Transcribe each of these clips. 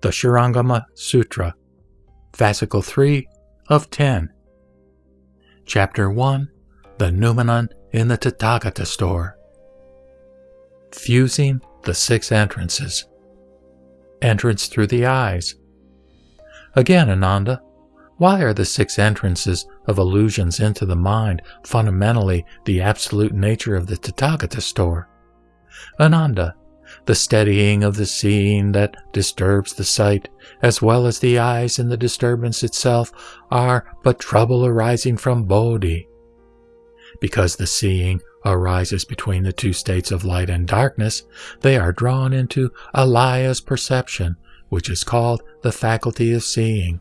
the Shurangama Sutra, Fascicle 3 of 10. Chapter 1 The Noumenon in the Tathagata Store. Fusing the Six Entrances. Entrance through the eyes. Again, Ananda, why are the six entrances of illusions into the mind fundamentally the absolute nature of the Tathagata store? Ananda, the steadying of the seeing that disturbs the sight, as well as the eyes and the disturbance itself, are but trouble arising from bodhi. Because the seeing arises between the two states of light and darkness, they are drawn into alaya's perception, which is called the faculty of seeing.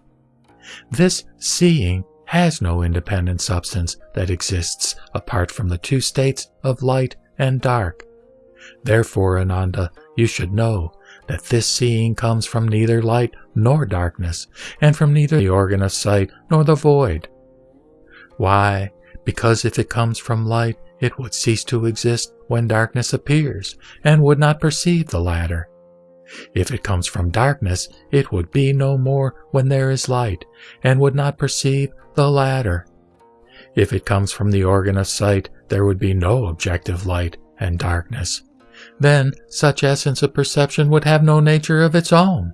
This seeing has no independent substance that exists apart from the two states of light and dark. Therefore, Ananda, you should know that this seeing comes from neither light nor darkness, and from neither the organ of sight nor the void. Why? Because if it comes from light, it would cease to exist when darkness appears, and would not perceive the latter. If it comes from darkness, it would be no more when there is light, and would not perceive the latter. If it comes from the organ of sight, there would be no objective light and darkness, then such essence of perception would have no nature of its own.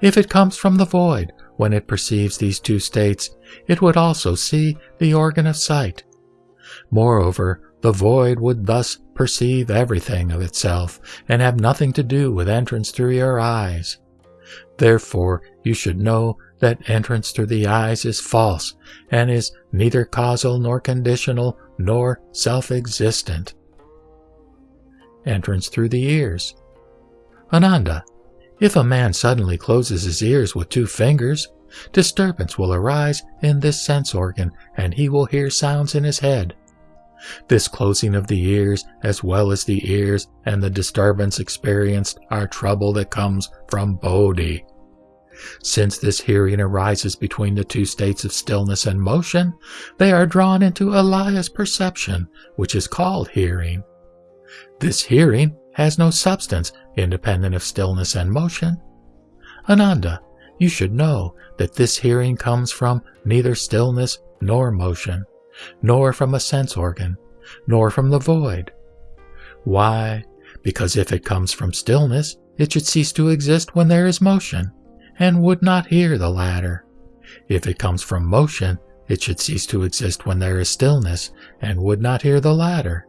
If it comes from the void, when it perceives these two states, it would also see the organ of sight. Moreover, the void would thus perceive everything of itself and have nothing to do with entrance through your eyes. Therefore, you should know that entrance through the eyes is false and is neither causal nor conditional nor self existent entrance through the ears. Ananda, if a man suddenly closes his ears with two fingers, disturbance will arise in this sense organ and he will hear sounds in his head. This closing of the ears, as well as the ears and the disturbance experienced, are trouble that comes from Bodhi. Since this hearing arises between the two states of stillness and motion, they are drawn into Alaya's perception, which is called hearing. This hearing has no substance independent of stillness and motion. Ananda, you should know that this hearing comes from neither stillness nor motion, nor from a sense organ, nor from the void. Why? Because if it comes from stillness, it should cease to exist when there is motion, and would not hear the latter. If it comes from motion, it should cease to exist when there is stillness, and would not hear the latter.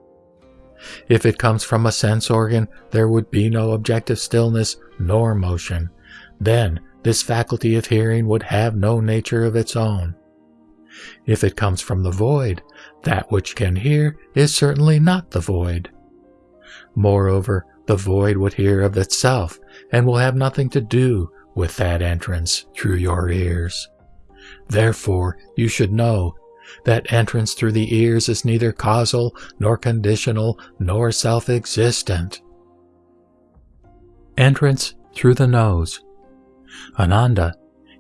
If it comes from a sense organ, there would be no objective stillness nor motion. Then this faculty of hearing would have no nature of its own. If it comes from the void, that which can hear is certainly not the void. Moreover, the void would hear of itself and will have nothing to do with that entrance through your ears. Therefore, you should know that entrance through the ears is neither causal, nor conditional, nor self existent. Entrance through the nose. Ananda,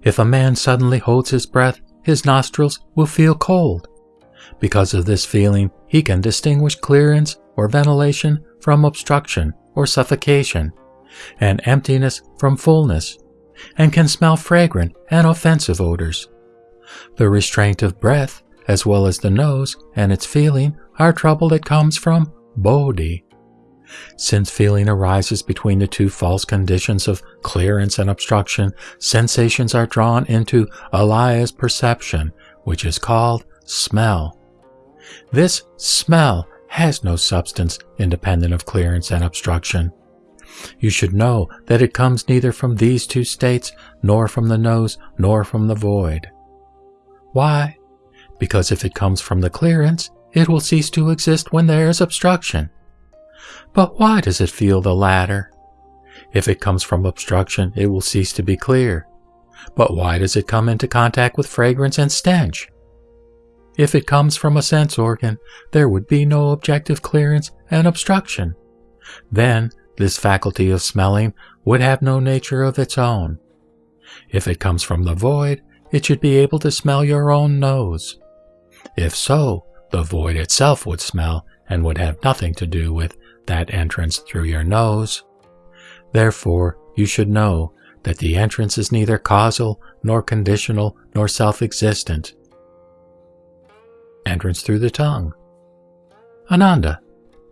if a man suddenly holds his breath, his nostrils will feel cold. Because of this feeling, he can distinguish clearance or ventilation from obstruction or suffocation, and emptiness from fullness, and can smell fragrant and offensive odors. The restraint of breath as well as the nose and its feeling, are trouble that comes from bodhi. Since feeling arises between the two false conditions of clearance and obstruction, sensations are drawn into alaya's perception, which is called smell. This smell has no substance independent of clearance and obstruction. You should know that it comes neither from these two states, nor from the nose, nor from the void. Why? Because if it comes from the clearance, it will cease to exist when there is obstruction. But why does it feel the latter? If it comes from obstruction, it will cease to be clear. But why does it come into contact with fragrance and stench? If it comes from a sense organ, there would be no objective clearance and obstruction. Then, this faculty of smelling would have no nature of its own. If it comes from the void, it should be able to smell your own nose. If so, the void itself would smell and would have nothing to do with that entrance through your nose. Therefore, you should know that the entrance is neither causal, nor conditional, nor self existent. Entrance through the tongue. Ananda,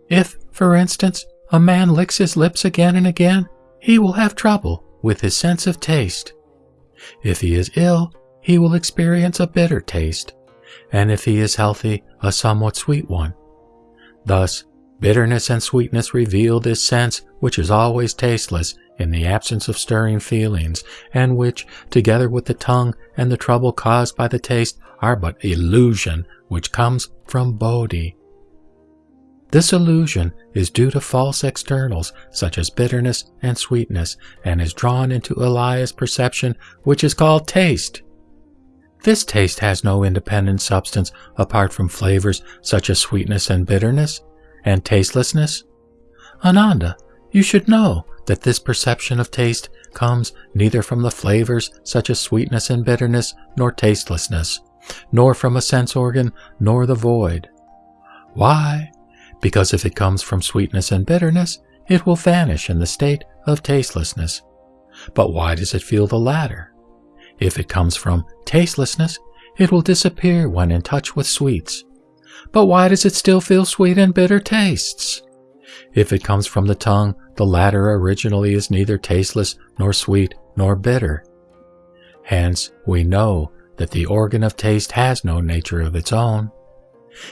if, for instance, a man licks his lips again and again, he will have trouble with his sense of taste. If he is ill, he will experience a bitter taste, and if he is healthy, a somewhat sweet one. Thus, bitterness and sweetness reveal this sense which is always tasteless in the absence of stirring feelings, and which, together with the tongue and the trouble caused by the taste, are but illusion which comes from bodhi. This illusion is due to false externals such as bitterness and sweetness and is drawn into Alaya's perception which is called taste. This taste has no independent substance apart from flavors such as sweetness and bitterness and tastelessness. Ananda, you should know that this perception of taste comes neither from the flavors such as sweetness and bitterness nor tastelessness, nor from a sense organ nor the void. Why? because if it comes from sweetness and bitterness, it will vanish in the state of tastelessness. But why does it feel the latter? If it comes from tastelessness, it will disappear when in touch with sweets. But why does it still feel sweet and bitter tastes? If it comes from the tongue, the latter originally is neither tasteless nor sweet nor bitter. Hence, we know that the organ of taste has no nature of its own.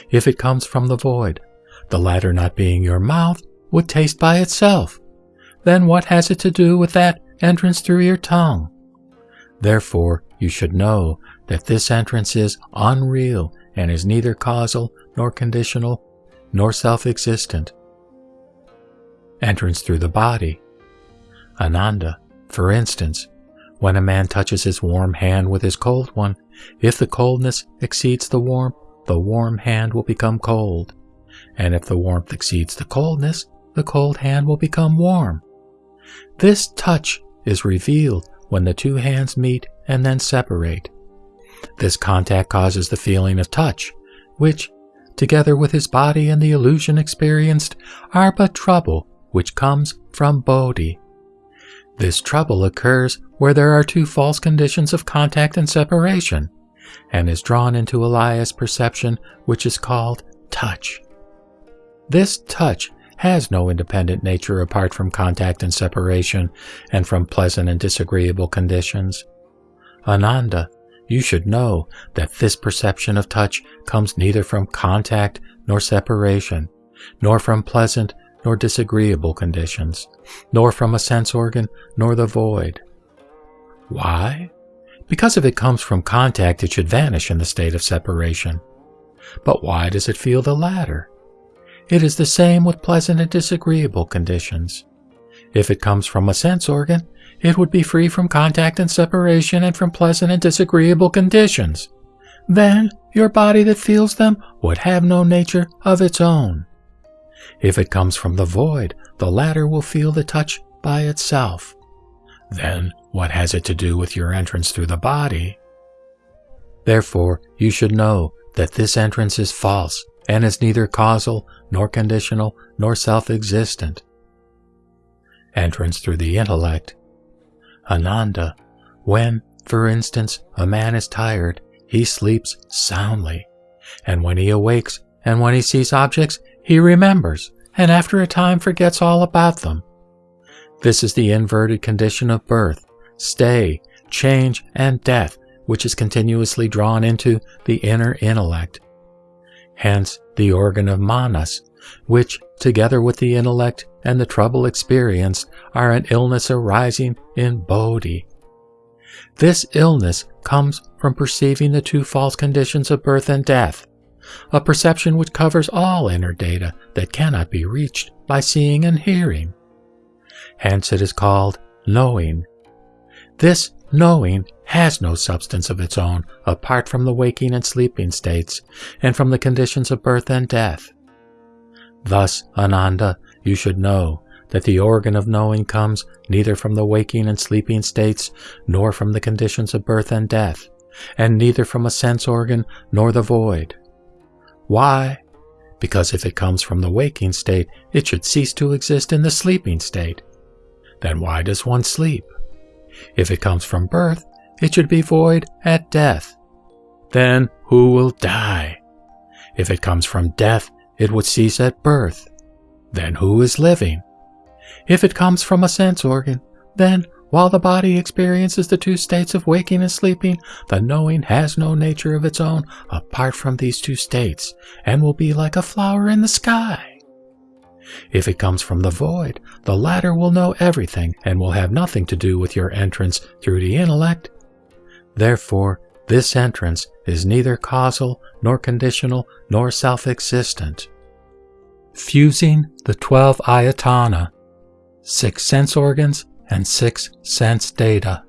If it comes from the void, the latter not being your mouth, would taste by itself. Then what has it to do with that entrance through your tongue? Therefore, you should know that this entrance is unreal and is neither causal nor conditional nor self-existent. Entrance through the body. Ananda, for instance, when a man touches his warm hand with his cold one, if the coldness exceeds the warmth, the warm hand will become cold and if the warmth exceeds the coldness, the cold hand will become warm. This touch is revealed when the two hands meet and then separate. This contact causes the feeling of touch, which, together with his body and the illusion experienced, are but trouble which comes from bodhi. This trouble occurs where there are two false conditions of contact and separation, and is drawn into Alaya's perception, which is called touch. This touch has no independent nature apart from contact and separation, and from pleasant and disagreeable conditions. Ananda, you should know that this perception of touch comes neither from contact nor separation, nor from pleasant nor disagreeable conditions, nor from a sense organ nor the void. Why? Because if it comes from contact, it should vanish in the state of separation. But why does it feel the latter? It is the same with pleasant and disagreeable conditions. If it comes from a sense organ, it would be free from contact and separation and from pleasant and disagreeable conditions. Then your body that feels them would have no nature of its own. If it comes from the void, the latter will feel the touch by itself. Then what has it to do with your entrance through the body? Therefore, you should know that this entrance is false and is neither causal, nor conditional, nor self-existent. Entrance through the intellect. Ananda, when, for instance, a man is tired, he sleeps soundly, and when he awakes and when he sees objects, he remembers, and after a time forgets all about them. This is the inverted condition of birth, stay, change, and death, which is continuously drawn into the inner intellect hence the organ of manas, which, together with the intellect and the trouble experienced, are an illness arising in bodhi. This illness comes from perceiving the two false conditions of birth and death, a perception which covers all inner data that cannot be reached by seeing and hearing. Hence it is called knowing. This knowing has no substance of its own apart from the waking and sleeping states and from the conditions of birth and death. Thus, Ananda, you should know that the organ of knowing comes neither from the waking and sleeping states nor from the conditions of birth and death, and neither from a sense organ nor the void. Why? Because if it comes from the waking state, it should cease to exist in the sleeping state. Then why does one sleep? If it comes from birth, it should be void at death. Then who will die? If it comes from death, it would cease at birth. Then who is living? If it comes from a sense organ, then while the body experiences the two states of waking and sleeping, the knowing has no nature of its own apart from these two states, and will be like a flower in the sky. If it comes from the void, the latter will know everything and will have nothing to do with your entrance through the intellect. Therefore, this entrance is neither causal, nor conditional, nor self existent. Fusing the twelve ayatana, six sense organs, and six sense data.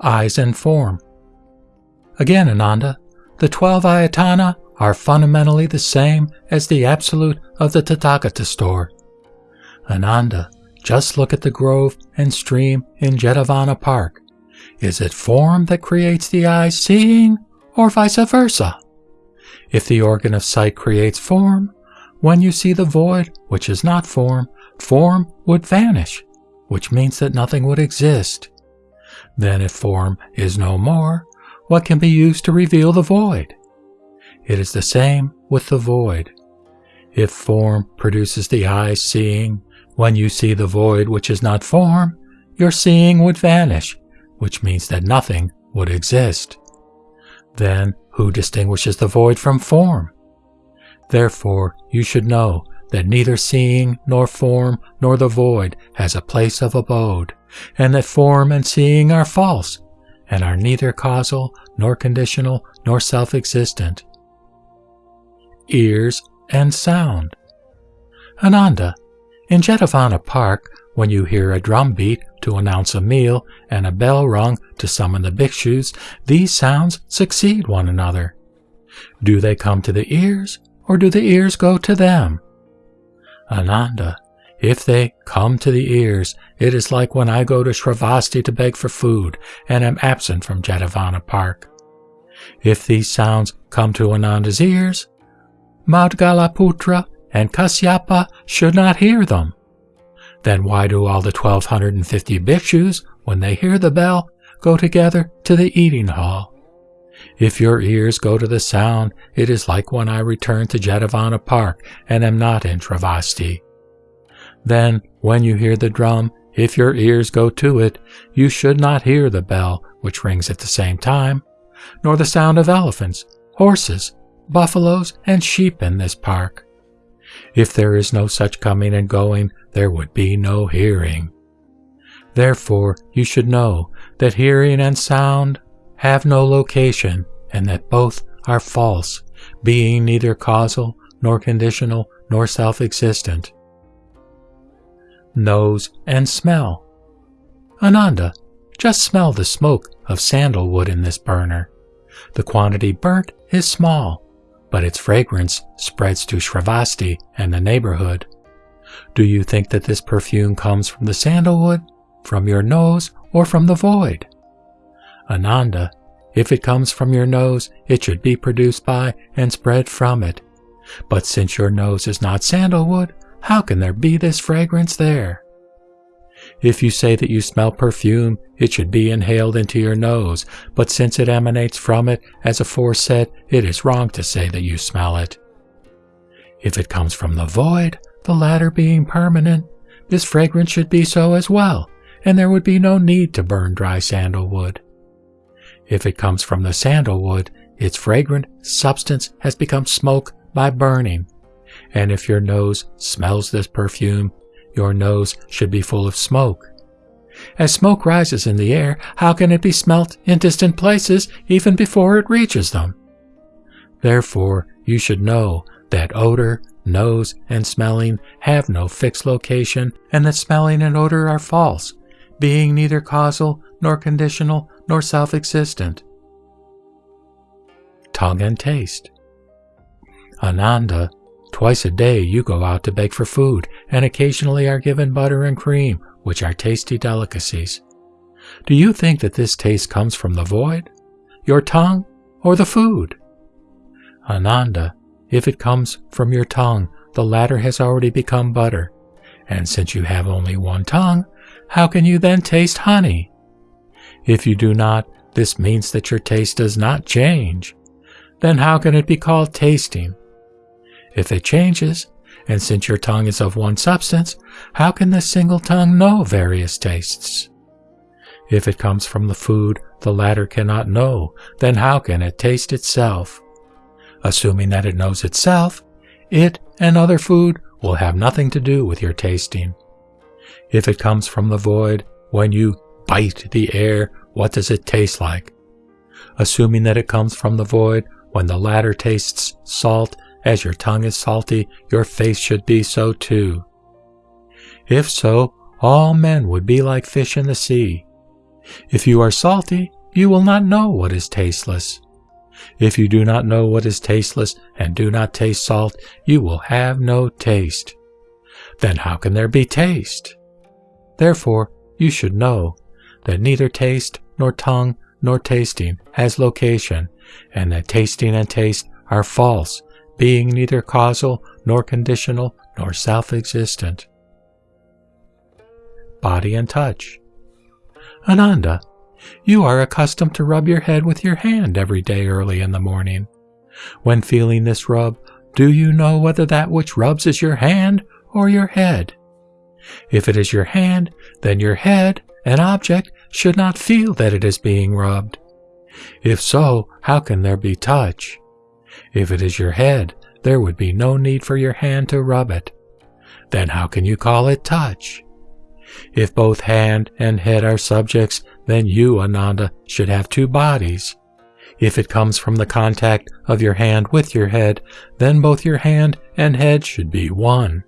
Eyes and form. Again, Ananda, the twelve ayatana are fundamentally the same as the absolute of the Tathagata store. Ananda, just look at the grove and stream in Jetavana Park. Is it form that creates the eye seeing, or vice versa? If the organ of sight creates form, when you see the void, which is not form, form would vanish, which means that nothing would exist. Then, if form is no more, what can be used to reveal the void? It is the same with the void. If form produces the eye seeing, when you see the void which is not form, your seeing would vanish, which means that nothing would exist. Then, who distinguishes the void from form? Therefore, you should know that neither seeing nor form nor the void has a place of abode, and that form and seeing are false, and are neither causal nor conditional nor self existent. Ears and sound. Ananda, in Jetavana Park, when you hear a drum beat to announce a meal and a bell rung to summon the bhikshus, these sounds succeed one another. Do they come to the ears, or do the ears go to them? Ananda, if they come to the ears, it is like when I go to Shravasti to beg for food and am absent from Jetavana Park. If these sounds come to Ananda's ears, Maudgalaputra and Kasyapa should not hear them. Then why do all the 1250 bhikshus, when they hear the bell, go together to the eating hall? If your ears go to the sound, it is like when I return to Jetavana Park and am not in Shravasti. Then, when you hear the drum, if your ears go to it, you should not hear the bell, which rings at the same time, nor the sound of elephants, horses, buffaloes, and sheep in this park. If there is no such coming and going, there would be no hearing. Therefore, you should know that hearing and sound have no location, and that both are false, being neither causal, nor conditional, nor self existent. Nose and smell. Ananda, just smell the smoke of sandalwood in this burner. The quantity burnt is small, but its fragrance spreads to Shravasti and the neighborhood. Do you think that this perfume comes from the sandalwood, from your nose, or from the void? Ananda, if it comes from your nose, it should be produced by and spread from it. But since your nose is not sandalwood, how can there be this fragrance there? If you say that you smell perfume, it should be inhaled into your nose, but since it emanates from it, as aforesaid, it is wrong to say that you smell it. If it comes from the void, the latter being permanent, this fragrance should be so as well, and there would be no need to burn dry sandalwood. If it comes from the sandalwood, its fragrant substance has become smoke by burning. And if your nose smells this perfume, your nose should be full of smoke. As smoke rises in the air, how can it be smelt in distant places even before it reaches them? Therefore, you should know that odor, nose, and smelling have no fixed location, and that smelling and odor are false, being neither causal nor conditional nor self existent. Tongue and taste. Ananda, twice a day you go out to beg for food and occasionally are given butter and cream, which are tasty delicacies. Do you think that this taste comes from the void, your tongue, or the food? Ananda, if it comes from your tongue, the latter has already become butter. And since you have only one tongue, how can you then taste honey? If you do not, this means that your taste does not change. Then how can it be called tasting? If it changes, and since your tongue is of one substance, how can the single tongue know various tastes? If it comes from the food the latter cannot know, then how can it taste itself? Assuming that it knows itself, it and other food will have nothing to do with your tasting. If it comes from the void, when you bite the air, what does it taste like? Assuming that it comes from the void, when the latter tastes salt, as your tongue is salty, your face should be so too. If so, all men would be like fish in the sea. If you are salty, you will not know what is tasteless. If you do not know what is tasteless and do not taste salt, you will have no taste. Then how can there be taste? Therefore, you should know that neither taste, nor tongue, nor tasting has location, and that tasting and taste are false, being neither causal, nor conditional, nor self existent. Body and touch. Ananda, you are accustomed to rub your head with your hand every day early in the morning. When feeling this rub, do you know whether that which rubs is your hand or your head? If it is your hand, then your head, an object, should not feel that it is being rubbed. If so, how can there be touch? If it is your head, there would be no need for your hand to rub it. Then how can you call it touch? If both hand and head are subjects, then you, Ananda, should have two bodies. If it comes from the contact of your hand with your head, then both your hand and head should be one,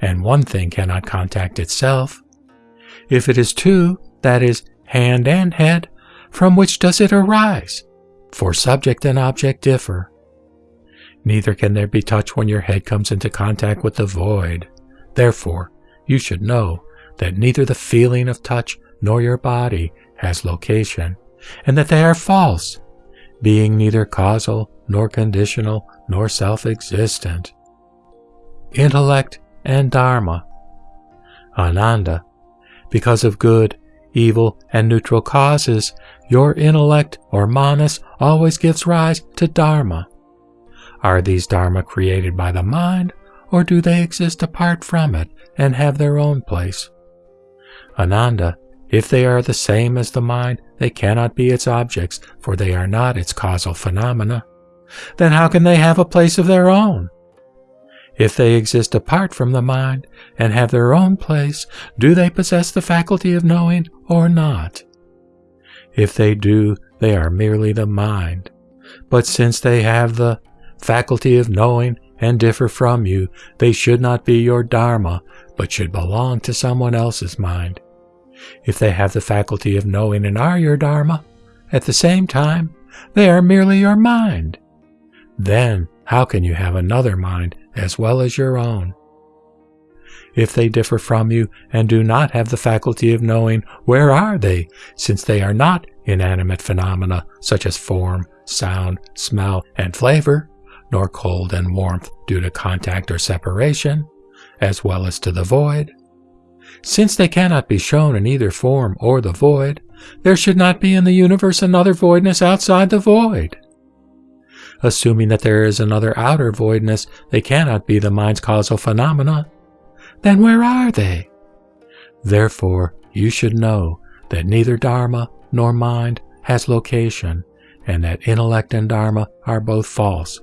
and one thing cannot contact itself. If it is two, that is, hand and head, from which does it arise? For subject and object differ. Neither can there be touch when your head comes into contact with the void. Therefore, you should know that neither the feeling of touch nor your body has location, and that they are false, being neither causal nor conditional nor self-existent. Intellect and Dharma. Ananda, because of good, evil, and neutral causes, your intellect or manas always gives rise to Dharma. Are these Dharma created by the mind, or do they exist apart from it and have their own place? Ananda, if they are the same as the mind, they cannot be its objects, for they are not its causal phenomena. Then how can they have a place of their own? If they exist apart from the mind and have their own place, do they possess the faculty of knowing or not? If they do, they are merely the mind. But since they have the faculty of knowing and differ from you, they should not be your Dharma, but should belong to someone else's mind if they have the faculty of knowing and are your Dharma, at the same time, they are merely your mind. Then, how can you have another mind as well as your own? If they differ from you and do not have the faculty of knowing, where are they, since they are not inanimate phenomena such as form, sound, smell, and flavor, nor cold and warmth due to contact or separation, as well as to the void? Since they cannot be shown in either form or the void, there should not be in the universe another voidness outside the void. Assuming that there is another outer voidness, they cannot be the mind's causal phenomena. Then where are they? Therefore, you should know that neither Dharma nor mind has location, and that intellect and Dharma are both false,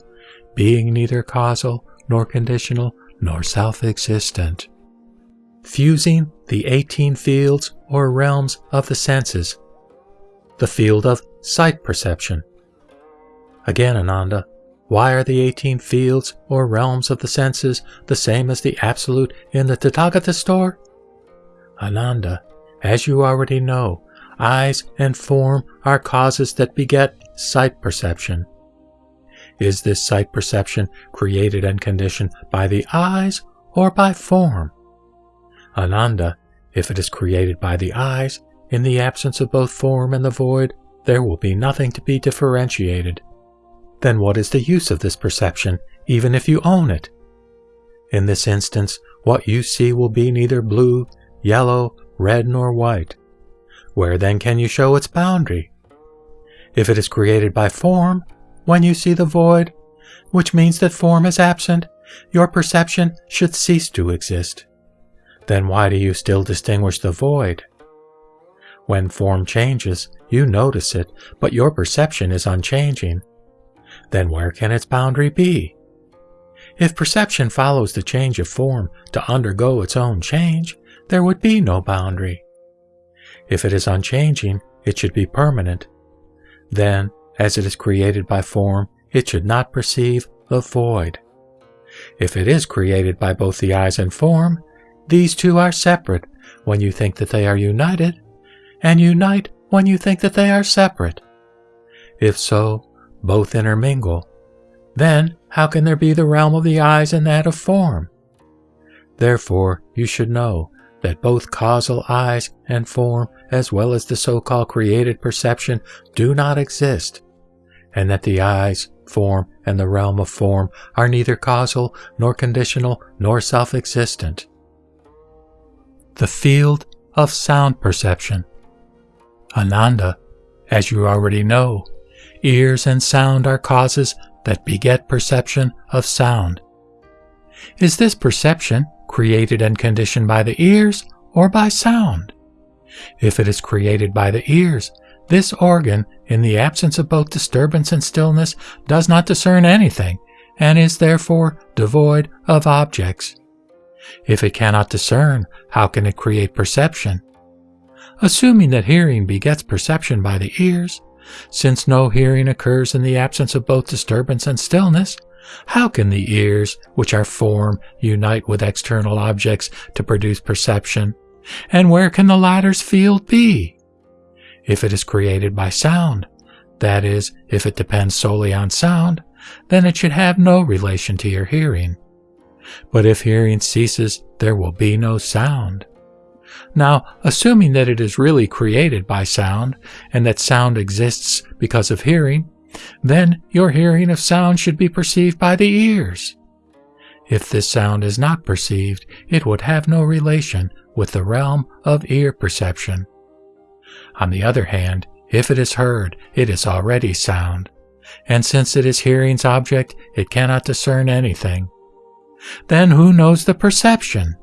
being neither causal nor conditional nor self-existent fusing the 18 fields or realms of the senses. The field of sight perception. Again, Ananda, why are the 18 fields or realms of the senses the same as the Absolute in the Tathagata store? Ananda, as you already know, eyes and form are causes that beget sight perception. Is this sight perception created and conditioned by the eyes or by form? Ananda, if it is created by the eyes, in the absence of both form and the void, there will be nothing to be differentiated. Then what is the use of this perception, even if you own it? In this instance, what you see will be neither blue, yellow, red, nor white. where then can you show its boundary? If it is created by form, when you see the void, which means that form is absent, your perception should cease to exist. Then why do you still distinguish the void? When form changes, you notice it, but your perception is unchanging. Then where can its boundary be? If perception follows the change of form to undergo its own change, there would be no boundary. If it is unchanging, it should be permanent. Then, as it is created by form, it should not perceive the void. If it is created by both the eyes and form, these two are separate when you think that they are united, and unite when you think that they are separate. If so, both intermingle. Then how can there be the realm of the eyes and that of form? Therefore, you should know that both causal eyes and form, as well as the so-called created perception, do not exist, and that the eyes, form, and the realm of form are neither causal, nor conditional, nor self-existent. The field of sound perception. Ananda, as you already know, ears and sound are causes that beget perception of sound. Is this perception created and conditioned by the ears or by sound? If it is created by the ears, this organ, in the absence of both disturbance and stillness, does not discern anything, and is therefore devoid of objects. If it cannot discern, how can it create perception? Assuming that hearing begets perception by the ears, since no hearing occurs in the absence of both disturbance and stillness, how can the ears, which are form, unite with external objects to produce perception? And where can the latter's field be? If it is created by sound, that is, if it depends solely on sound, then it should have no relation to your hearing. But if hearing ceases, there will be no sound. Now, assuming that it is really created by sound, and that sound exists because of hearing, then your hearing of sound should be perceived by the ears. If this sound is not perceived, it would have no relation with the realm of ear perception. On the other hand, if it is heard, it is already sound, and since it is hearing's object, it cannot discern anything. Then who knows the perception?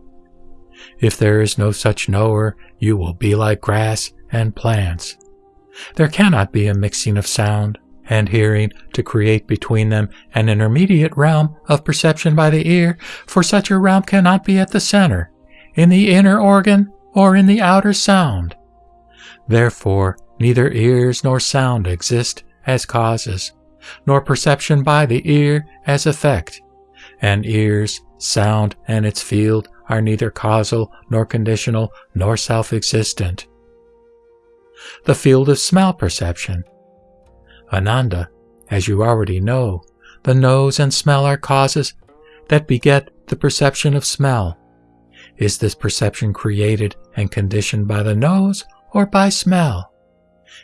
If there is no such knower, you will be like grass and plants. There cannot be a mixing of sound and hearing to create between them an intermediate realm of perception by the ear, for such a realm cannot be at the center, in the inner organ, or in the outer sound. Therefore, neither ears nor sound exist as causes, nor perception by the ear as effect, and ears, sound, and its field are neither causal, nor conditional, nor self-existent. The field of smell perception. Ananda, as you already know, the nose and smell are causes that beget the perception of smell. Is this perception created and conditioned by the nose or by smell?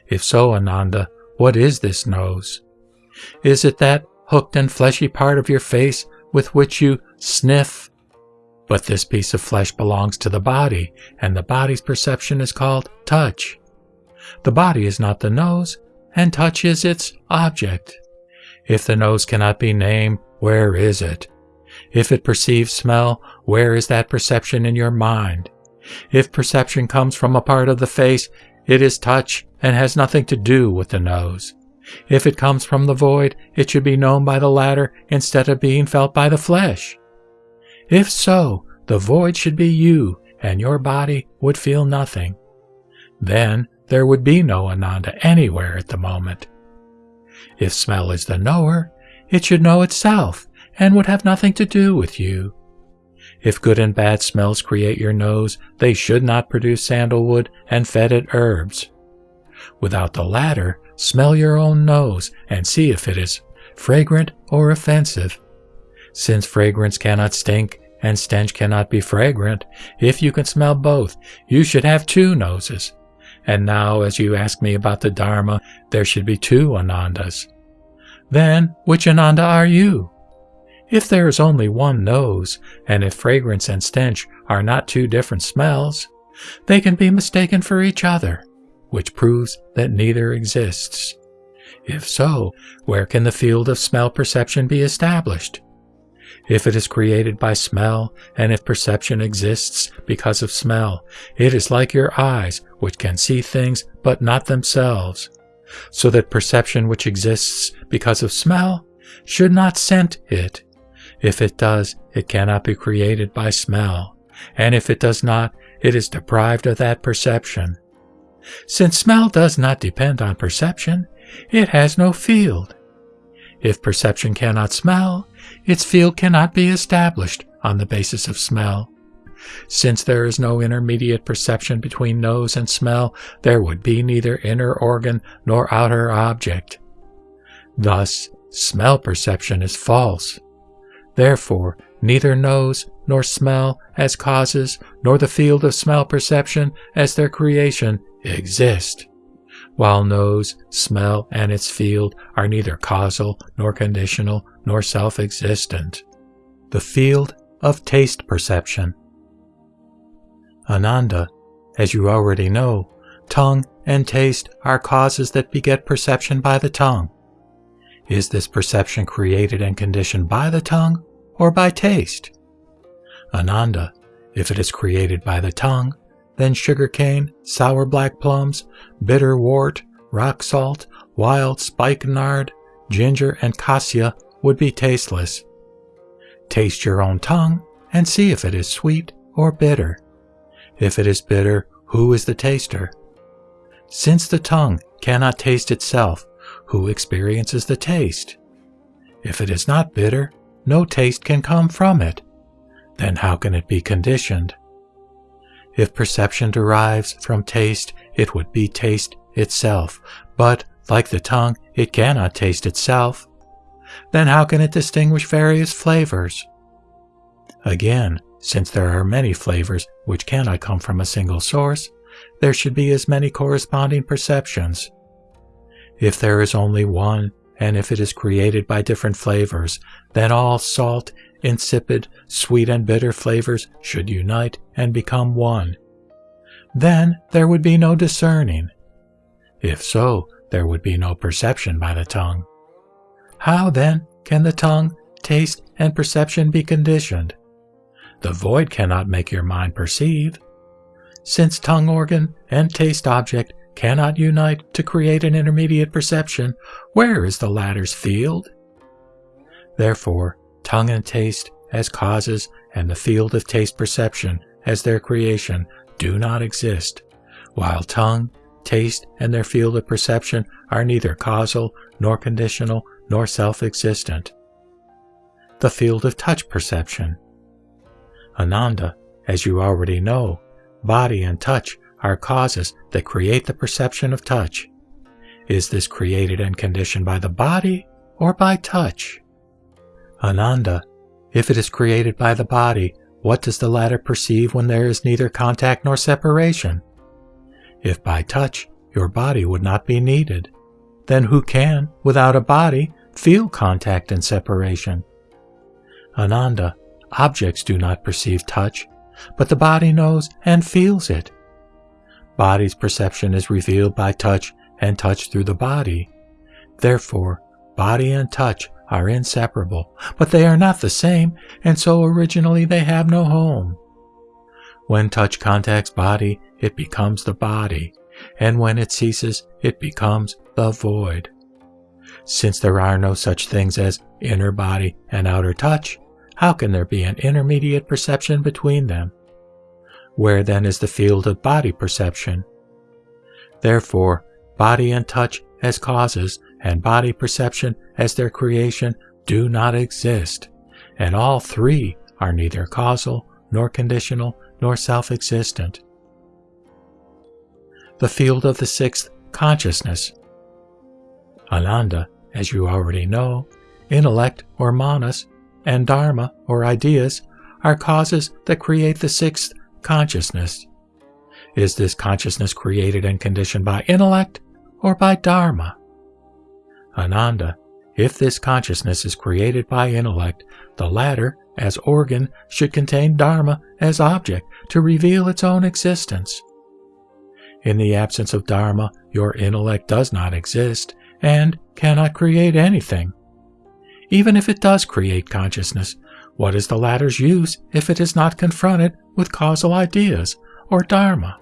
If so, Ananda, what is this nose? Is it that hooked and fleshy part of your face with which you sniff but this piece of flesh belongs to the body, and the body's perception is called touch. The body is not the nose, and touch is its object. If the nose cannot be named, where is it? If it perceives smell, where is that perception in your mind? If perception comes from a part of the face, it is touch and has nothing to do with the nose. If it comes from the void, it should be known by the latter instead of being felt by the flesh. If so, the void should be you, and your body would feel nothing. Then there would be no Ananda anywhere at the moment. If smell is the knower, it should know itself and would have nothing to do with you. If good and bad smells create your nose, they should not produce sandalwood and fetid herbs. Without the latter, smell your own nose and see if it is fragrant or offensive. Since fragrance cannot stink and stench cannot be fragrant, if you can smell both, you should have two noses. And now, as you ask me about the Dharma, there should be two Anandas. Then, which Ananda are you? If there is only one nose, and if fragrance and stench are not two different smells, they can be mistaken for each other. which proves that neither exists. If so, where can the field of smell perception be established? If it is created by smell, and if perception exists because of smell, it is like your eyes, which can see things but not themselves. So that perception which exists because of smell should not scent it. If it does, it cannot be created by smell, and if it does not, it is deprived of that perception. Since smell does not depend on perception, it has no field. If perception cannot smell, its field cannot be established on the basis of smell. Since there is no intermediate perception between nose and smell, there would be neither inner organ nor outer object. Thus, smell perception is false. Therefore, neither nose nor smell as causes, nor the field of smell perception as their creation exist while nose, smell, and its field are neither causal, nor conditional, nor self existent. The field of taste perception. Ananda, as you already know, tongue and taste are causes that beget perception by the tongue. Is this perception created and conditioned by the tongue or by taste? Ananda, if it is created by the tongue, then sugarcane, sour black plums, bitter wort, rock salt, wild spikenard, ginger, and cassia would be tasteless. Taste your own tongue and see if it is sweet or bitter. If it is bitter, who is the taster? Since the tongue cannot taste itself, who experiences the taste? If it is not bitter, no taste can come from it. Then how can it be conditioned? If perception derives from taste, it would be taste itself, but, like the tongue, it cannot taste itself. Then how can it distinguish various flavors? Again, since there are many flavors which cannot come from a single source, there should be as many corresponding perceptions. If there is only one, and if it is created by different flavors, then all salt, insipid, sweet, and bitter flavors should unite and become one. Then there would be no discerning. If so, there would be no perception by the tongue. How then can the tongue, taste, and perception be conditioned? The void cannot make your mind perceive. Since tongue organ and taste object cannot unite to create an intermediate perception, where is the latter's field? Therefore, tongue and taste as causes and the field of taste perception as their creation do not exist, while tongue, taste, and their field of perception are neither causal, nor conditional, nor self existent. The field of touch perception. Ananda, as you already know, body and touch are causes that create the perception of touch. Is this created and conditioned by the body or by touch? Ananda, if it is created by the body, what does the latter perceive when there is neither contact nor separation? If by touch your body would not be needed, then who can, without a body, feel contact and separation? Ananda, objects do not perceive touch, but the body knows and feels it. Body's perception is revealed by touch and touch through the body. Therefore, body and touch are inseparable, but they are not the same, and so originally they have no home. When touch contacts body, it becomes the body, and when it ceases, it becomes the void. Since there are no such things as inner body and outer touch, how can there be an intermediate perception between them? Where then is the field of body perception? Therefore, body and touch as causes and body perception as their creation do not exist, and all three are neither causal, nor conditional, nor self existent. The field of the sixth consciousness. Ananda, as you already know, intellect or manas, and dharma or ideas are causes that create the sixth consciousness. Is this consciousness created and conditioned by intellect or by dharma? Ananda, if this consciousness is created by intellect, the latter, as organ, should contain Dharma as object to reveal its own existence. In the absence of Dharma, your intellect does not exist and cannot create anything. Even if it does create consciousness, what is the latter's use if it is not confronted with causal ideas or Dharma?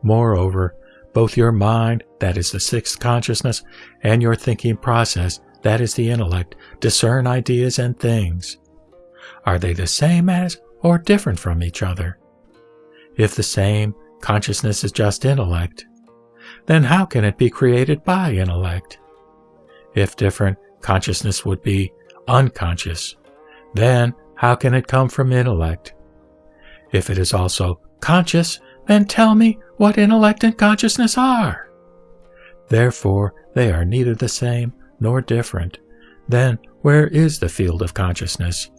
Moreover, both your mind, that is the sixth consciousness, and your thinking process, that is the intellect, discern ideas and things. Are they the same as or different from each other? If the same, consciousness is just intellect. Then how can it be created by intellect? If different, consciousness would be unconscious. Then how can it come from intellect? If it is also conscious, then tell me what intellect and consciousness are. Therefore, they are neither the same nor different. Then where is the field of consciousness?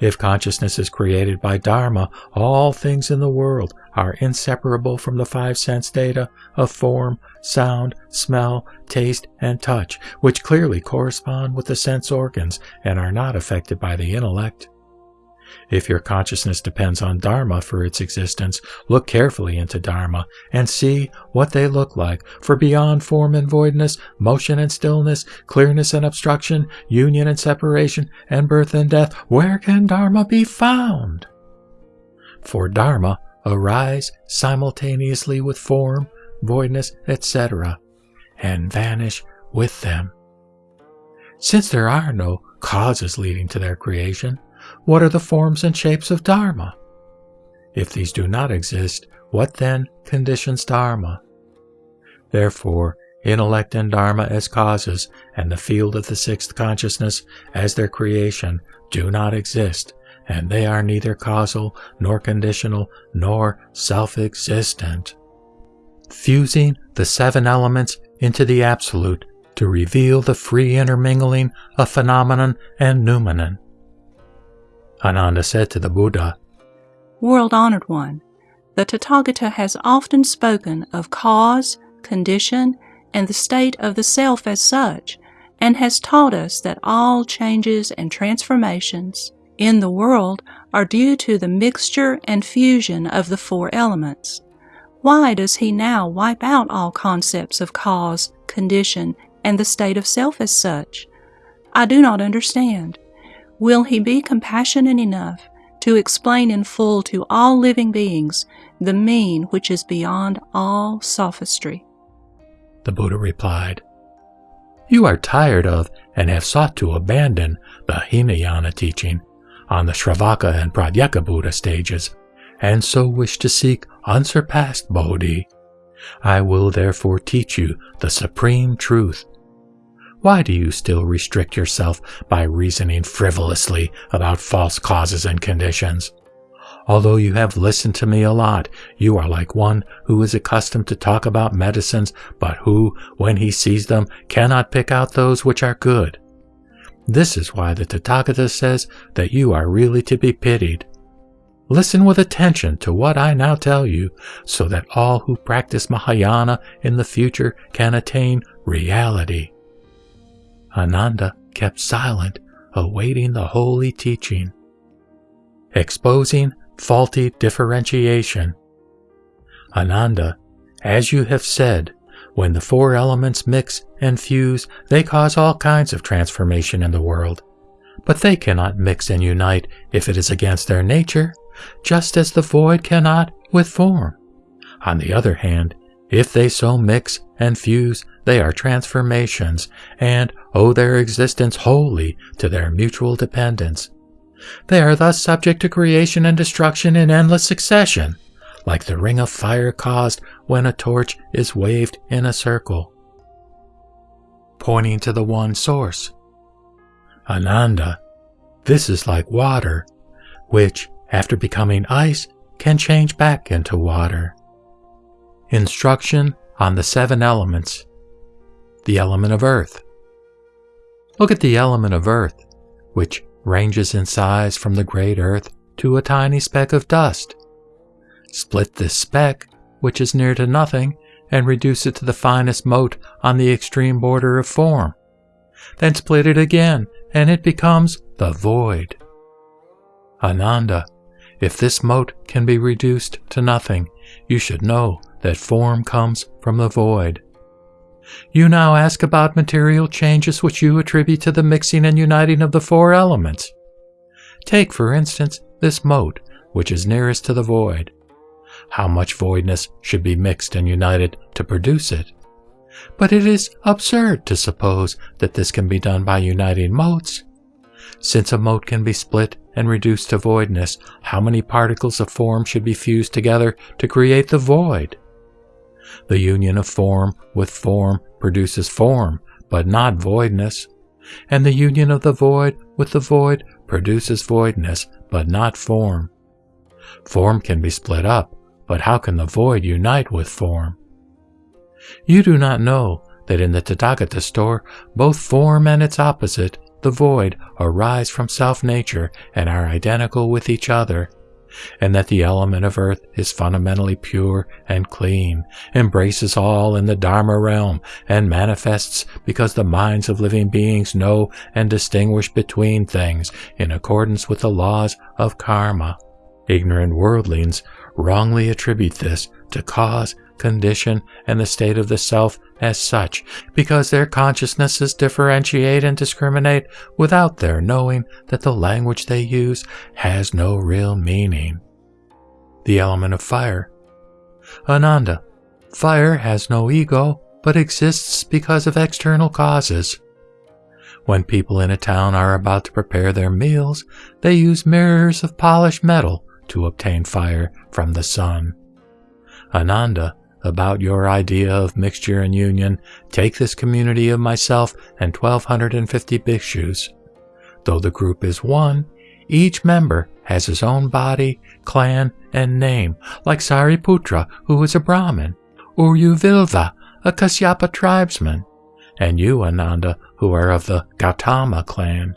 If consciousness is created by Dharma, all things in the world are inseparable from the five sense data of form, sound, smell, taste, and touch, which clearly correspond with the sense organs and are not affected by the intellect. If your consciousness depends on Dharma for its existence, look carefully into Dharma and see what they look like, for beyond form and voidness, motion and stillness, clearness and obstruction, union and separation, and birth and death, where can Dharma be found? For Dharma arise simultaneously with form, voidness, etc., and vanish with them. Since there are no causes leading to their creation, what are the forms and shapes of Dharma? If these do not exist, what then conditions Dharma? Therefore, intellect and Dharma as causes, and the field of the sixth consciousness as their creation, do not exist, and they are neither causal, nor conditional, nor self existent. Fusing the seven elements into the Absolute to reveal the free intermingling of phenomenon and noumenon Ananda said to the Buddha, World honored one, the Tathagata has often spoken of cause, condition, and the state of the self as such, and has taught us that all changes and transformations in the world are due to the mixture and fusion of the four elements. Why does he now wipe out all concepts of cause, condition, and the state of self as such? I do not understand. Will he be compassionate enough to explain in full to all living beings the mean which is beyond all sophistry? The Buddha replied, You are tired of and have sought to abandon the Hinayana teaching on the Shravaka and Pratyeka Buddha stages, and so wish to seek unsurpassed Bodhi. I will therefore teach you the supreme truth why do you still restrict yourself by reasoning frivolously about false causes and conditions? Although you have listened to me a lot, you are like one who is accustomed to talk about medicines, but who, when he sees them, cannot pick out those which are good. This is why the Tathagata says that you are really to be pitied. Listen with attention to what I now tell you, so that all who practice Mahayana in the future can attain reality. Ananda kept silent, awaiting the holy teaching. Exposing faulty differentiation. Ananda, as you have said, when the four elements mix and fuse, they cause all kinds of transformation in the world. But they cannot mix and unite if it is against their nature, just as the void cannot with form. On the other hand, if they so mix and fuse, they are transformations and owe their existence wholly to their mutual dependence. They are thus subject to creation and destruction in endless succession, like the ring of fire caused when a torch is waved in a circle. Pointing to the one source. Ananda, this is like water, which, after becoming ice, can change back into water. Instruction on the seven elements. The element of earth. Look at the element of earth, which ranges in size from the great earth to a tiny speck of dust. Split this speck, which is near to nothing, and reduce it to the finest mote on the extreme border of form. Then split it again, and it becomes the void. Ananda, if this mote can be reduced to nothing, you should know that form comes from the void. You now ask about material changes which you attribute to the mixing and uniting of the four elements. Take, for instance, this mote, which is nearest to the void. How much voidness should be mixed and united to produce it? But it is absurd to suppose that this can be done by uniting motes. Since a mote can be split and reduced to voidness, how many particles of form should be fused together to create the void? The union of form with form produces form, but not voidness. And the union of the void with the void produces voidness, but not form. Form can be split up, but how can the void unite with form? You do not know that in the Tathagata store, both form and its opposite, the void, arise from self nature and are identical with each other, and that the element of earth is fundamentally pure and clean, embraces all in the Dharma realm, and manifests because the minds of living beings know and distinguish between things in accordance with the laws of karma. Ignorant worldlings wrongly attribute this to cause, condition, and the state of the self as such, because their consciousnesses differentiate and discriminate without their knowing that the language they use has no real meaning. The element of fire. Ananda, fire has no ego, but exists because of external causes. When people in a town are about to prepare their meals, they use mirrors of polished metal to obtain fire from the sun. Ananda, about your idea of mixture and union, take this community of myself and 1250 bhikshus. Though the group is one, each member has his own body, clan, and name, like Sariputra, who is a Brahmin, or Uruvilva, a Kasyapa tribesman, and you, Ananda, who are of the Gautama clan.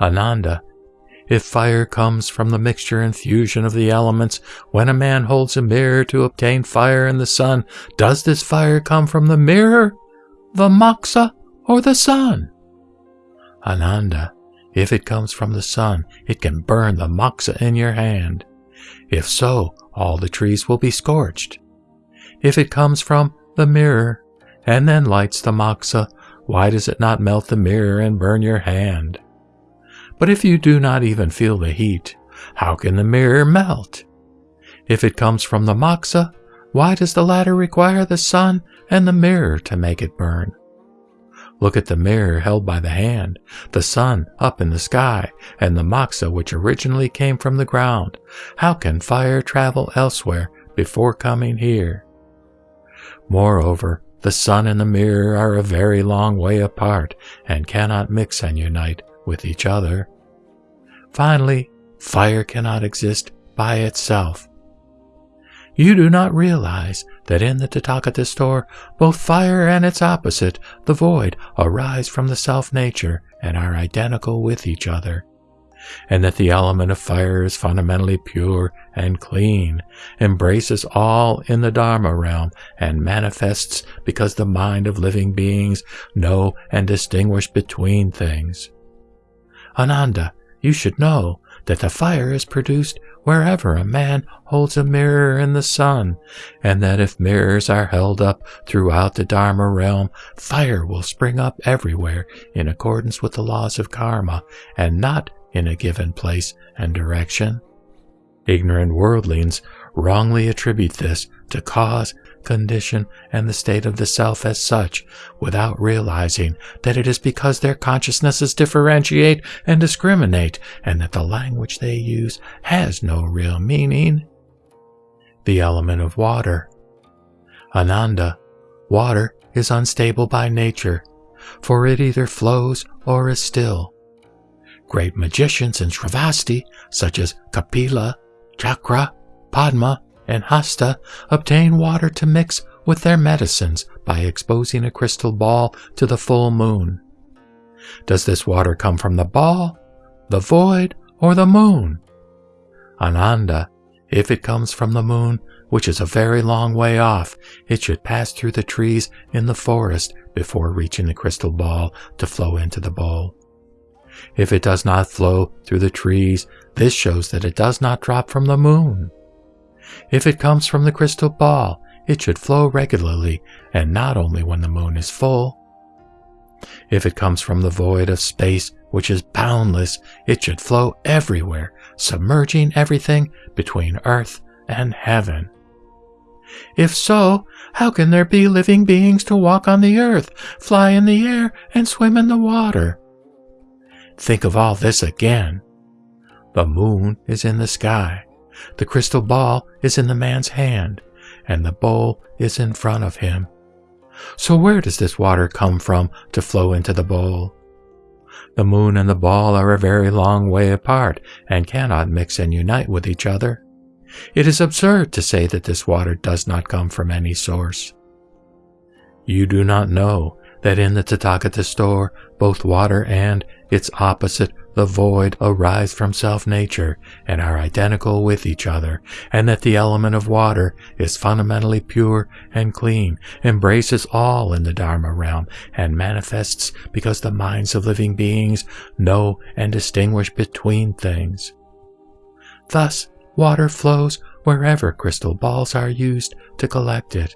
Ananda, if fire comes from the mixture and fusion of the elements, when a man holds a mirror to obtain fire in the sun, does this fire come from the mirror, the moxa, or the sun? Ananda, if it comes from the sun, it can burn the moxa in your hand. If so, all the trees will be scorched. If it comes from the mirror, and then lights the moxa, why does it not melt the mirror and burn your hand? But if you do not even feel the heat, how can the mirror melt? If it comes from the moxa, why does the latter require the sun and the mirror to make it burn? Look at the mirror held by the hand, the sun up in the sky, and the moxa which originally came from the ground. How can fire travel elsewhere before coming here? Moreover, the sun and the mirror are a very long way apart and cannot mix and unite with each other. Finally, fire cannot exist by itself. You do not realize that in the Tathagata store, both fire and its opposite, the void, arise from the self nature and are identical with each other, and that the element of fire is fundamentally pure and clean, embraces all in the Dharma realm, and manifests because the mind of living beings know and distinguish between things. Ananda, you should know that the fire is produced wherever a man holds a mirror in the sun, and that if mirrors are held up throughout the Dharma realm, fire will spring up everywhere in accordance with the laws of karma, and not in a given place and direction. Ignorant worldlings wrongly attribute this to cause condition, and the state of the self as such, without realizing that it is because their consciousnesses differentiate and discriminate, and that the language they use has no real meaning. The element of water. Ananda, water is unstable by nature, for it either flows or is still. Great magicians in Shravasti, such as Kapila, Chakra, Padma, and Hasta obtain water to mix with their medicines by exposing a crystal ball to the full moon. Does this water come from the ball, the void, or the moon? Ananda, if it comes from the moon, which is a very long way off, it should pass through the trees in the forest before reaching the crystal ball to flow into the bowl. If it does not flow through the trees, this shows that it does not drop from the moon. If it comes from the crystal ball, it should flow regularly and not only when the moon is full. If it comes from the void of space, which is boundless, it should flow everywhere, submerging everything between earth and heaven. If so, how can there be living beings to walk on the earth, fly in the air, and swim in the water? Think of all this again. The moon is in the sky, the crystal ball is in the man's hand, and the bowl is in front of him. So where does this water come from to flow into the bowl? The moon and the ball are a very long way apart and cannot mix and unite with each other. It is absurd to say that this water does not come from any source. You do not know that in the Tathagata store, both water and its opposite, the void, arise from self nature and are identical with each other, and that the element of water is fundamentally pure and clean, embraces all in the Dharma realm, and manifests because the minds of living beings know and distinguish between things. Thus, water flows wherever crystal balls are used to collect it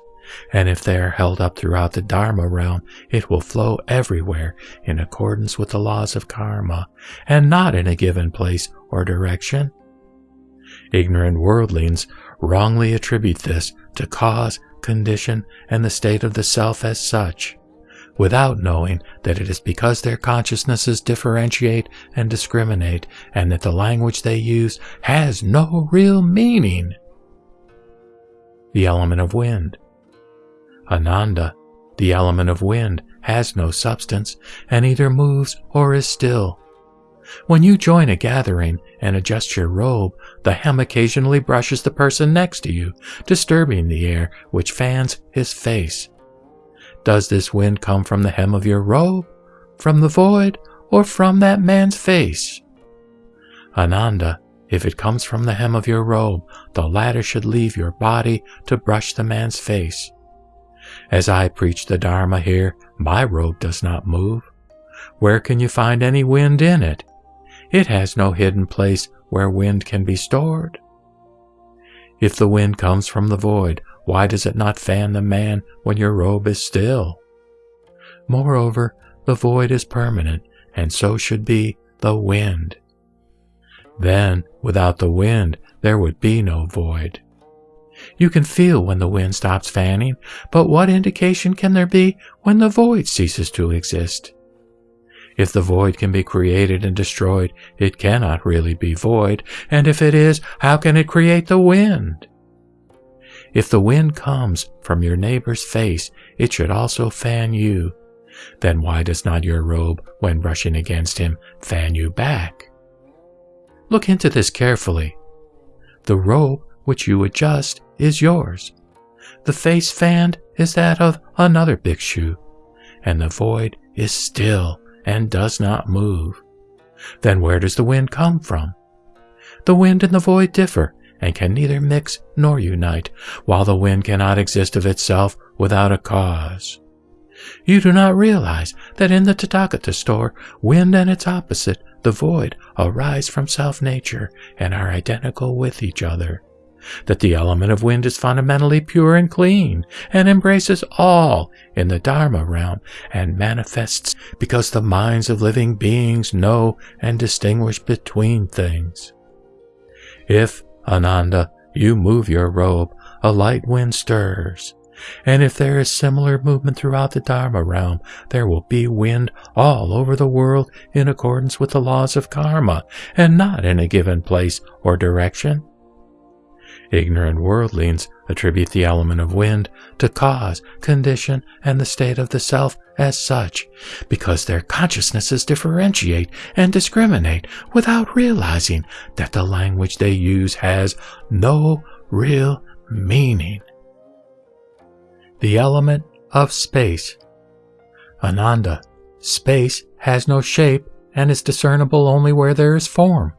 and if they are held up throughout the Dharma realm, it will flow everywhere in accordance with the laws of karma, and not in a given place or direction. Ignorant worldlings wrongly attribute this to cause, condition, and the state of the self as such, without knowing that it is because their consciousnesses differentiate and discriminate, and that the language they use has no real meaning. The element of wind Ananda, the element of wind, has no substance and either moves or is still. When you join a gathering and adjust your robe, the hem occasionally brushes the person next to you, disturbing the air which fans his face. Does this wind come from the hem of your robe, from the void, or from that man's face? Ananda, if it comes from the hem of your robe, the latter should leave your body to brush the man's face. As I preach the Dharma here, my robe does not move. Where can you find any wind in it? It has no hidden place where wind can be stored. If the wind comes from the void, why does it not fan the man when your robe is still? Moreover, the void is permanent, and so should be the wind. Then, without the wind, there would be no void. You can feel when the wind stops fanning, but what indication can there be when the void ceases to exist? If the void can be created and destroyed, it cannot really be void, and if it is, how can it create the wind? If the wind comes from your neighbor's face, it should also fan you. Then why does not your robe, when brushing against him, fan you back? Look into this carefully. The robe which you adjust is yours. The face fanned is that of another bhikshu, and the void is still and does not move. Then where does the wind come from? The wind and the void differ and can neither mix nor unite, while the wind cannot exist of itself without a cause. You do not realize that in the Tathagata store, wind and its opposite, the void, arise from self nature and are identical with each other that the element of wind is fundamentally pure and clean, and embraces all in the Dharma realm, and manifests because the minds of living beings know and distinguish between things. If, Ananda, you move your robe, a light wind stirs. And if there is similar movement throughout the Dharma realm, there will be wind all over the world in accordance with the laws of karma, and not in a given place or direction. Ignorant worldlings attribute the element of wind to cause, condition, and the state of the self as such, because their consciousnesses differentiate and discriminate without realizing that the language they use has no real meaning. The element of space. Ananda, space has no shape and is discernible only where there is form.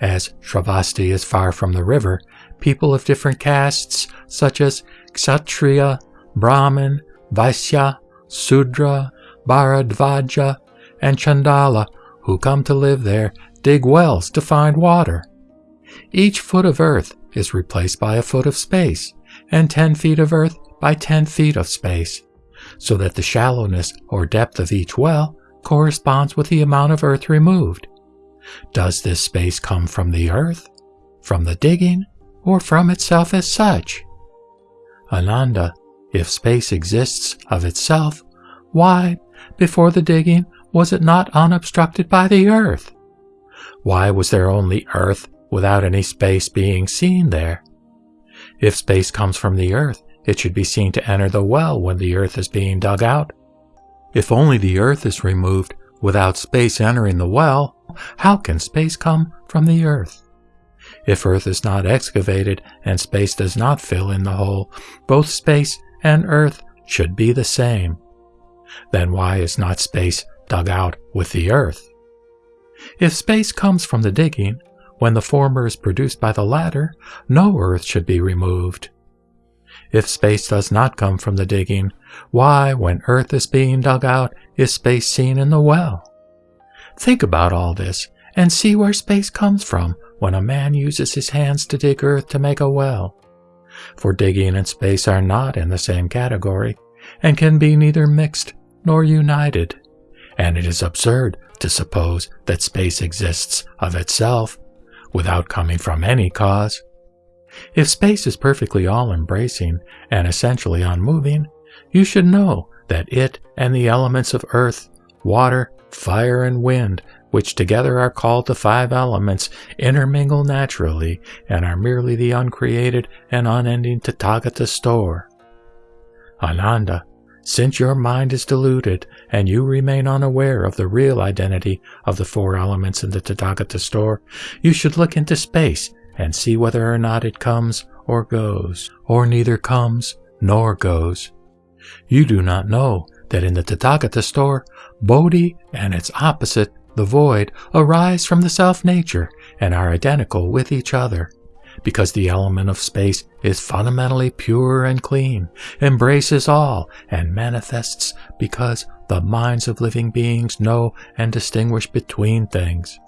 As Shravasti is far from the river, people of different castes, such as Kshatriya, Brahmin, Vaisya, Sudra, Bharadvaja, and Chandala, who come to live there, dig wells to find water. Each foot of earth is replaced by a foot of space, and 10 feet of earth by 10 feet of space, so that the shallowness or depth of each well corresponds with the amount of earth removed. Does this space come from the earth, from the digging, or from itself as such? Ananda, if space exists of itself, why, before the digging, was it not unobstructed by the earth? Why was there only earth without any space being seen there? If space comes from the earth, it should be seen to enter the well when the earth is being dug out. If only the earth is removed without space entering the well, how can space come from the earth? If earth is not excavated and space does not fill in the hole, both space and earth should be the same. Then why is not space dug out with the earth? If space comes from the digging, when the former is produced by the latter, no earth should be removed. If space does not come from the digging, why, when earth is being dug out, is space seen in the well? Think about all this and see where space comes from when a man uses his hands to dig earth to make a well. For digging and space are not in the same category and can be neither mixed nor united, and it is absurd to suppose that space exists of itself without coming from any cause. If space is perfectly all embracing and essentially unmoving, you should know that it and the elements of earth, water, fire, and wind, which together are called the five elements, intermingle naturally and are merely the uncreated and unending Tathagata store. Ananda, since your mind is deluded and you remain unaware of the real identity of the four elements in the Tathagata store, you should look into space and see whether or not it comes or goes, or neither comes nor goes. You do not know that in the Tathagata store, Bodhi and its opposite, the void, arise from the self nature and are identical with each other. Because the element of space is fundamentally pure and clean, embraces all, and manifests because the minds of living beings know and distinguish between things.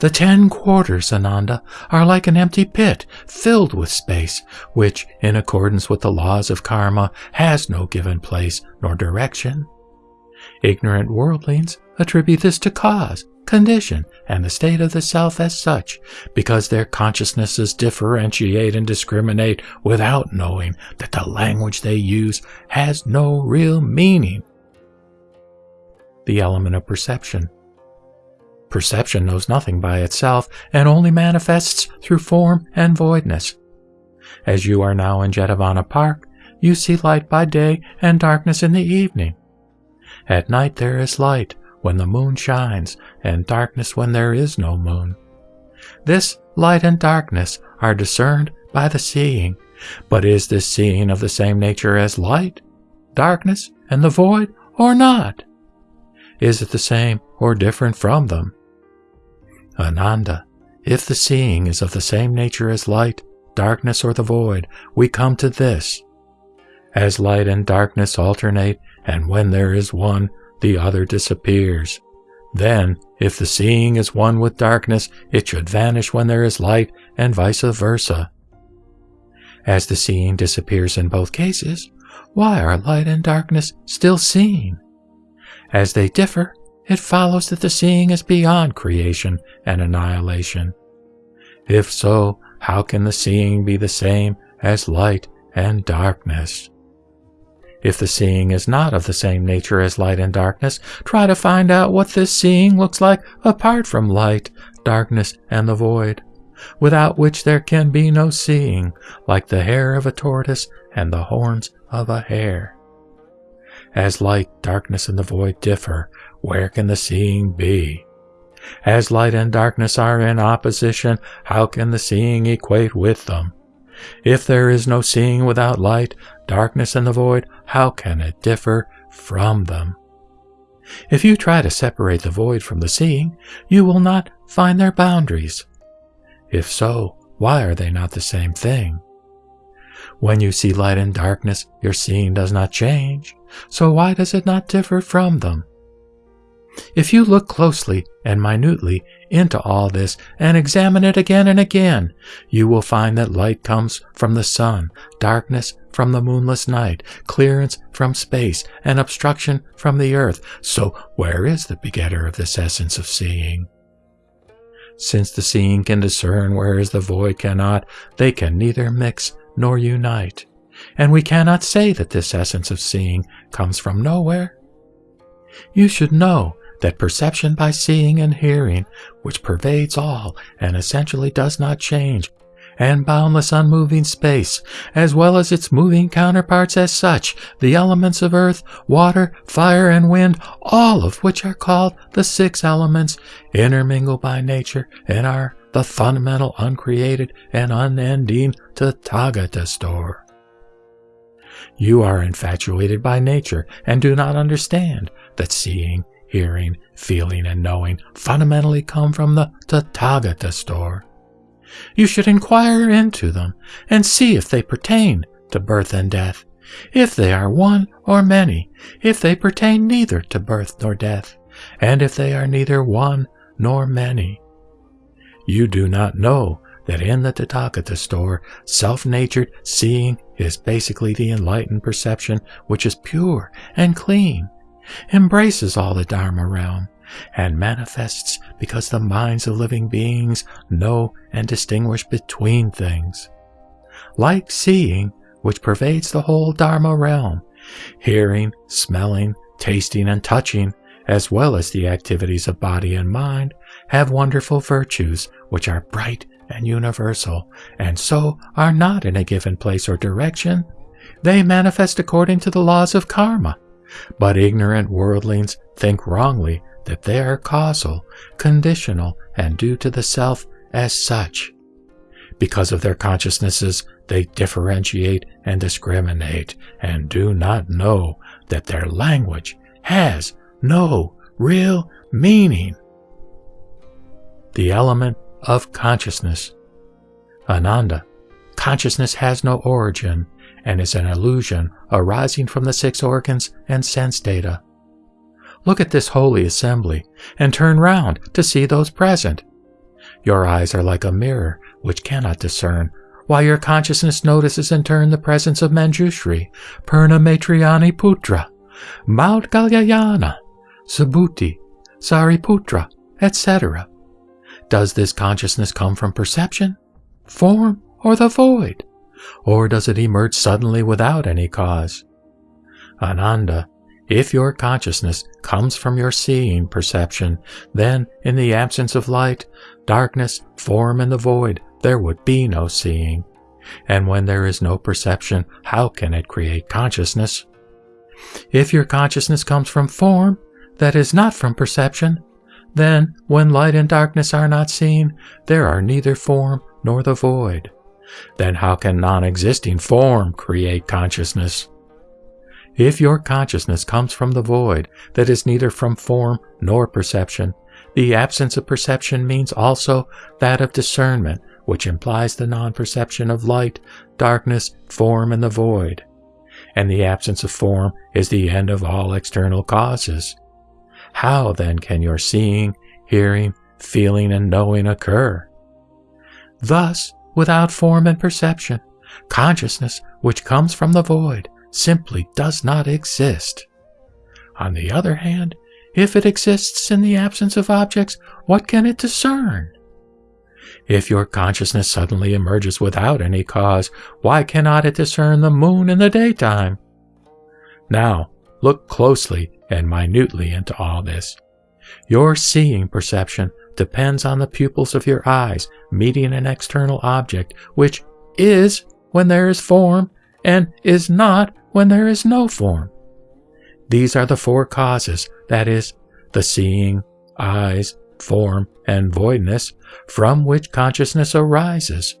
The ten quarters, Ananda, are like an empty pit filled with space, which, in accordance with the laws of karma, has no given place nor direction. Ignorant worldlings attribute this to cause, condition, and the state of the self as such, because their consciousnesses differentiate and discriminate without knowing that the language they use has no real meaning. The element of perception Perception knows nothing by itself and only manifests through form and voidness. As you are now in Jetavana Park, you see light by day and darkness in the evening. At night there is light when the moon shines and darkness when there is no moon. This light and darkness are discerned by the seeing, but is this seeing of the same nature as light, darkness, and the void, or not? Is it the same or different from them? Ananda, if the seeing is of the same nature as light, darkness, or the void, we come to this. As light and darkness alternate, and when there is one, the other disappears. Then, if the seeing is one with darkness, it should vanish when there is light, and vice versa. As the seeing disappears in both cases, why are light and darkness still seen? As they differ, it follows that the seeing is beyond creation and annihilation. If so, how can the seeing be the same as light and darkness? If the seeing is not of the same nature as light and darkness, try to find out what this seeing looks like apart from light, darkness, and the void, without which there can be no seeing, like the hair of a tortoise and the horns of a hare. As light, darkness, and the void differ, where can the seeing be? As light and darkness are in opposition, how can the seeing equate with them? If there is no seeing without light, darkness, and the void, how can it differ from them? If you try to separate the void from the seeing, you will not find their boundaries. If so, why are they not the same thing? When you see light and darkness, your seeing does not change, so why does it not differ from them? If you look closely and minutely into all this and examine it again and again, you will find that light comes from the sun, darkness from the moonless night, clearance from space, and obstruction from the earth. So where is the begetter of this essence of seeing? Since the seeing can discern whereas the void cannot, they can neither mix nor unite. And we cannot say that this essence of seeing comes from nowhere. You should know that perception by seeing and hearing, which pervades all and essentially does not change, and boundless unmoving space, as well as its moving counterparts as such, the elements of earth, water, fire, and wind, all of which are called the six elements, intermingle by nature and are the fundamental uncreated and unending Tathagata store. You are infatuated by nature and do not understand that seeing, hearing, feeling, and knowing fundamentally come from the Tathagata store. You should inquire into them and see if they pertain to birth and death, if they are one or many, if they pertain neither to birth nor death, and if they are neither one nor many. You do not know that in the Tathagata store, self-natured seeing is basically the enlightened perception which is pure and clean, embraces all the Dharma realm, and manifests because the minds of living beings know and distinguish between things. Like seeing, which pervades the whole Dharma realm, hearing, smelling, tasting, and touching, as well as the activities of body and mind, have wonderful virtues which are bright and universal, and so are not in a given place or direction. They manifest according to the laws of karma, but ignorant worldlings think wrongly that they are causal, conditional, and due to the self as such. Because of their consciousnesses, they differentiate and discriminate and do not know that their language has no real meaning. The element of consciousness. Ananda, consciousness has no origin and is an illusion arising from the six organs and sense data. Look at this holy assembly and turn round to see those present. Your eyes are like a mirror which cannot discern, while your consciousness notices in turn the presence of Manjushri, Purna Maitrayani Putra, Maudgalyayana, Subhuti, Sariputra, etc. Does this consciousness come from perception, form, or the void? Or does it emerge suddenly without any cause? Ananda, if your consciousness comes from your seeing perception, then, in the absence of light, darkness, form, and the void, there would be no seeing. And when there is no perception, how can it create consciousness? If your consciousness comes from form, that is not from perception, then, when light and darkness are not seen, there are neither form nor the void. Then how can non-existing form create consciousness? If your consciousness comes from the void that is neither from form nor perception, the absence of perception means also that of discernment, which implies the non-perception of light, darkness, form, and the void. And the absence of form is the end of all external causes. How then can your seeing, hearing, feeling, and knowing occur? Thus, without form and perception, consciousness, which comes from the void, simply does not exist. On the other hand, if it exists in the absence of objects, what can it discern? If your consciousness suddenly emerges without any cause, why cannot it discern the moon in the daytime? Now, look closely and minutely into all this. Your seeing perception depends on the pupils of your eyes meeting an external object, which is when there is form and is not when there is no form. These are the four causes, that is, the seeing, eyes, form, and voidness, from which consciousness arises.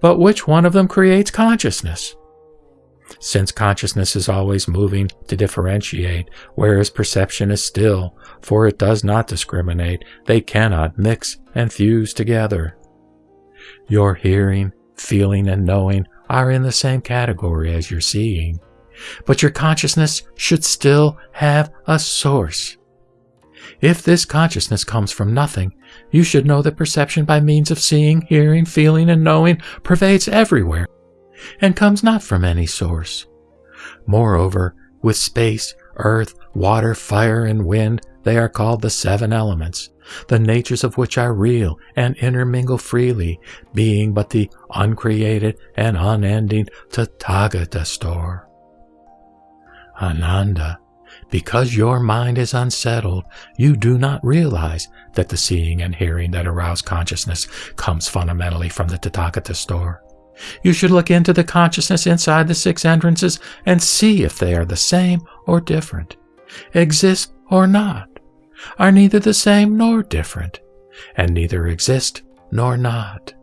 But which one of them creates consciousness? Since consciousness is always moving to differentiate, whereas perception is still, for it does not discriminate, they cannot mix and fuse together. Your hearing, feeling, and knowing are in the same category as your seeing but your consciousness should still have a source. If this consciousness comes from nothing, you should know that perception by means of seeing, hearing, feeling, and knowing pervades everywhere, and comes not from any source. Moreover, with space, earth, water, fire, and wind, they are called the seven elements, the natures of which are real and intermingle freely, being but the uncreated and unending Tathagata store. Ananda, because your mind is unsettled, you do not realize that the seeing and hearing that arouse consciousness comes fundamentally from the Tathagata store. You should look into the consciousness inside the six entrances and see if they are the same or different, exist or not, are neither the same nor different, and neither exist nor not.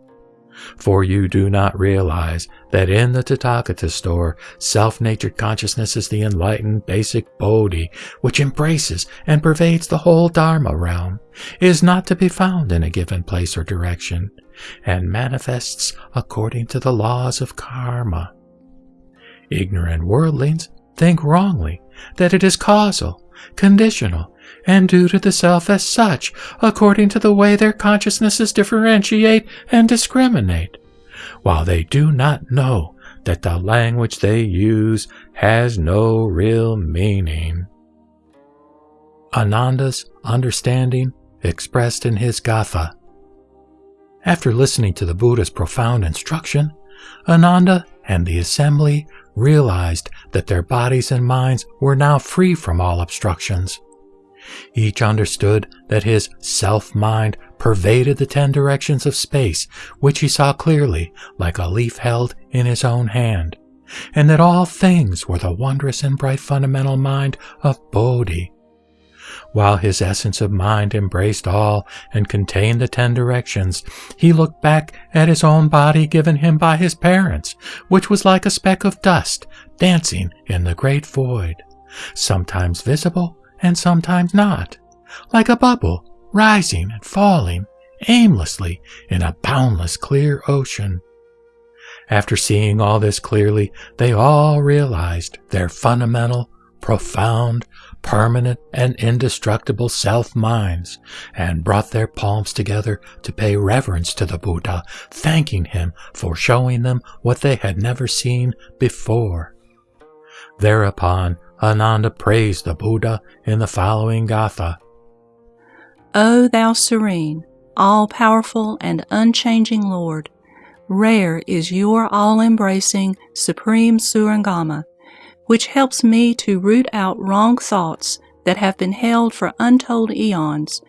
For you do not realize that in the Tathagata store, self-natured consciousness is the enlightened basic Bodhi, which embraces and pervades the whole Dharma realm, is not to be found in a given place or direction, and manifests according to the laws of karma. Ignorant worldlings think wrongly that it is causal, conditional, and due to the self as such, according to the way their consciousnesses differentiate and discriminate, while they do not know that the language they use has no real meaning. Ananda's understanding expressed in his Gatha. After listening to the Buddha's profound instruction, Ananda and the assembly realized that their bodies and minds were now free from all obstructions. Each understood that his self-mind pervaded the ten directions of space, which he saw clearly like a leaf held in his own hand, and that all things were the wondrous and bright fundamental mind of Bodhi. While his essence of mind embraced all and contained the ten directions, he looked back at his own body given him by his parents, which was like a speck of dust dancing in the great void, sometimes visible and sometimes not, like a bubble rising and falling aimlessly in a boundless clear ocean. After seeing all this clearly, they all realized their fundamental, profound, permanent, and indestructible self-minds, and brought their palms together to pay reverence to the Buddha, thanking him for showing them what they had never seen before. Thereupon, Ananda praised the Buddha in the following Gatha. O thou serene, all-powerful and unchanging Lord, rare is your all-embracing supreme Surangama, which helps me to root out wrong thoughts that have been held for untold eons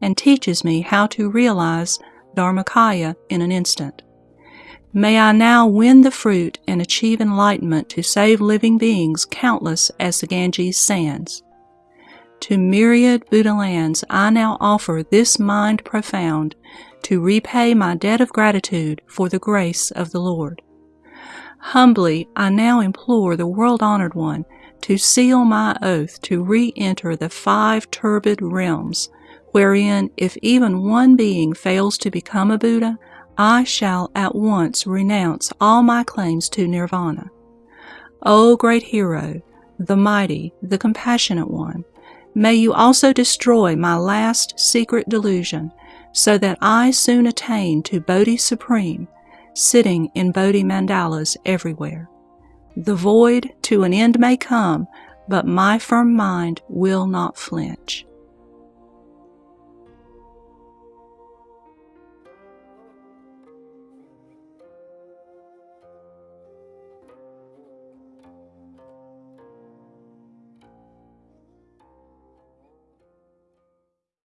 and teaches me how to realize Dharmakaya in an instant. May I now win the fruit and achieve enlightenment to save living beings countless as the Ganges sands. To myriad Buddha lands I now offer this mind profound to repay my debt of gratitude for the grace of the Lord. Humbly I now implore the world-honored one to seal my oath to re-enter the five turbid realms, wherein if even one being fails to become a Buddha, I shall at once renounce all my claims to nirvana. O great hero, the mighty, the compassionate one, may you also destroy my last secret delusion, so that I soon attain to Bodhi Supreme, sitting in Bodhi mandalas everywhere. The void to an end may come, but my firm mind will not flinch.